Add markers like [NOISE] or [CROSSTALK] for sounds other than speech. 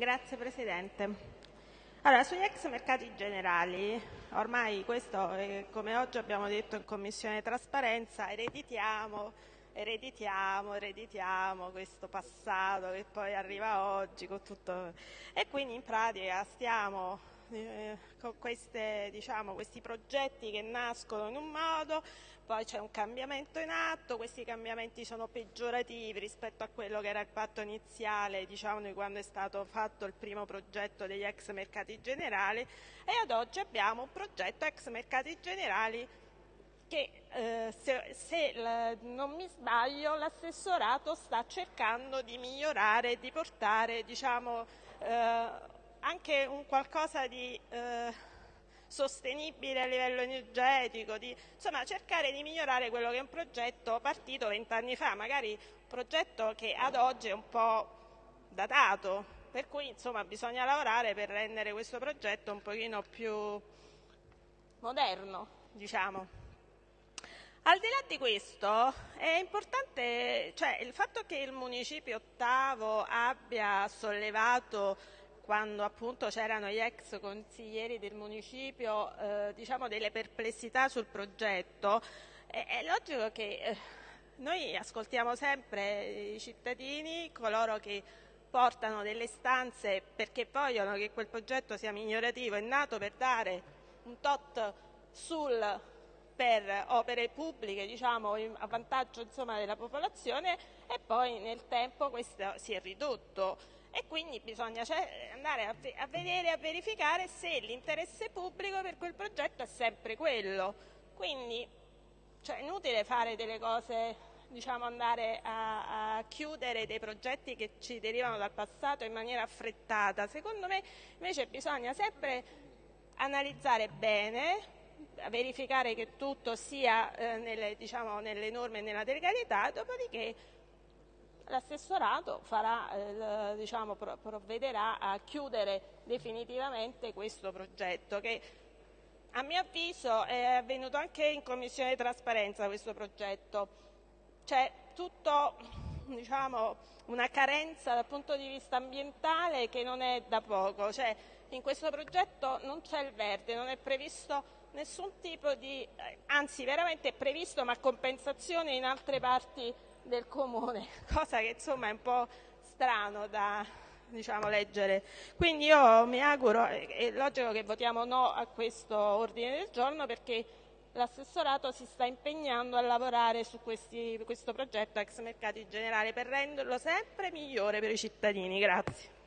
Grazie Presidente. Allora, sugli ex mercati generali, ormai questo, è, come oggi abbiamo detto in Commissione Trasparenza, ereditiamo, ereditiamo, ereditiamo questo passato che poi arriva oggi con tutto... E quindi in pratica stiamo eh, queste, diciamo, questi progetti che nascono in un modo, poi c'è un cambiamento in atto, questi cambiamenti sono peggiorativi rispetto a quello che era il patto iniziale, diciamo, di quando è stato fatto il primo progetto degli ex mercati generali e ad oggi abbiamo un progetto ex mercati generali che eh, se, se la, non mi sbaglio l'assessorato sta cercando di migliorare, di portare diciamo, eh, anche un qualcosa di eh, sostenibile a livello energetico, di, insomma cercare di migliorare quello che è un progetto partito vent'anni fa, magari un progetto che ad oggi è un po' datato, per cui insomma bisogna lavorare per rendere questo progetto un pochino più moderno, diciamo. Al di là di questo è importante, cioè il fatto che il municipio ottavo abbia sollevato quando appunto c'erano gli ex consiglieri del municipio eh, diciamo delle perplessità sul progetto, è, è logico che eh, noi ascoltiamo sempre i cittadini, coloro che portano delle stanze perché vogliono che quel progetto sia migliorativo, è nato per dare un tot sul, per opere pubbliche diciamo, a vantaggio insomma, della popolazione e poi nel tempo questo si è ridotto e quindi bisogna cioè, andare a, vedere e a verificare se l'interesse pubblico per quel progetto è sempre quello. Quindi cioè, è inutile fare delle cose, diciamo andare a, a, chiudere dei progetti che ci derivano dal passato in maniera affrettata. Secondo me invece bisogna sempre analizzare bene, verificare che tutto sia eh, nelle, diciamo, nelle norme e nella legalità, dopodiché l'assessorato farà, eh, diciamo, provvederà a chiudere definitivamente questo progetto che a mio avviso è avvenuto anche in Commissione Trasparenza questo progetto. C'è tutto diciamo, una carenza dal punto di vista ambientale che non è da poco. Cioè, in questo progetto non c'è il verde, non è previsto nessun tipo di, eh, anzi veramente è previsto ma compensazione in altre parti del comune, [LAUGHS] cosa che insomma è un po' strano da diciamo, leggere. Quindi io mi auguro, è logico che votiamo no a questo ordine del giorno perché l'assessorato si sta impegnando a lavorare su questi, questo progetto ex mercati generali per renderlo sempre migliore per i cittadini. Grazie.